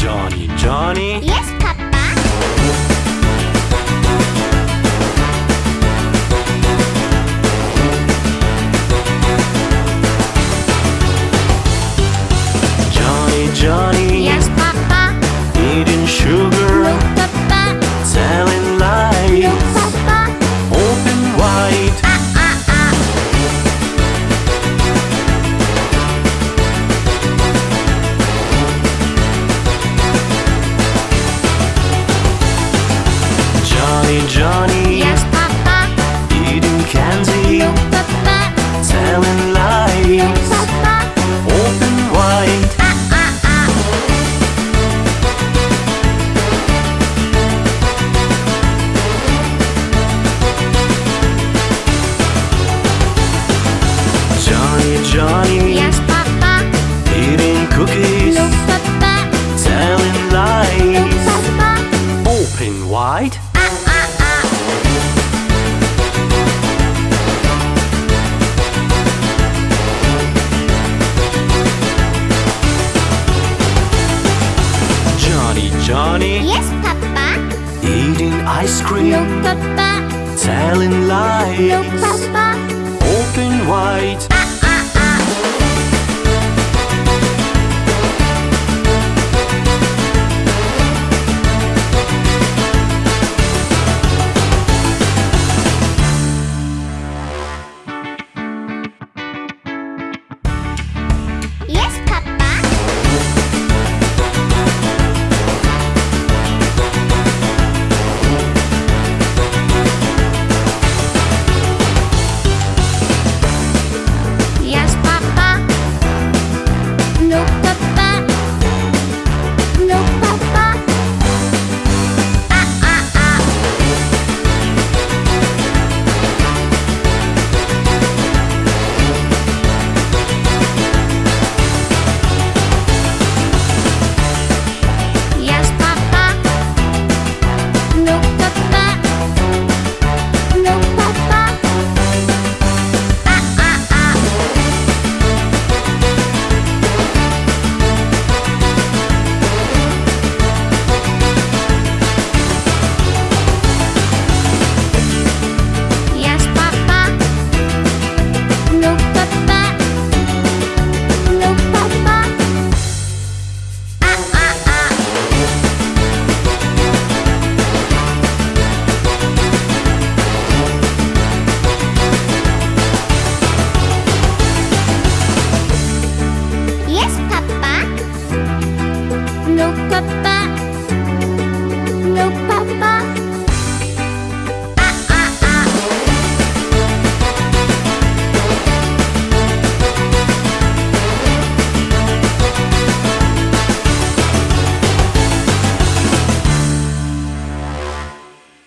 Johnny, Johnny? Yes, Johnny Johnny? Yes, Papa. Eating ice cream? No, Papa. Telling lies? No, Papa. Open wide. のパパ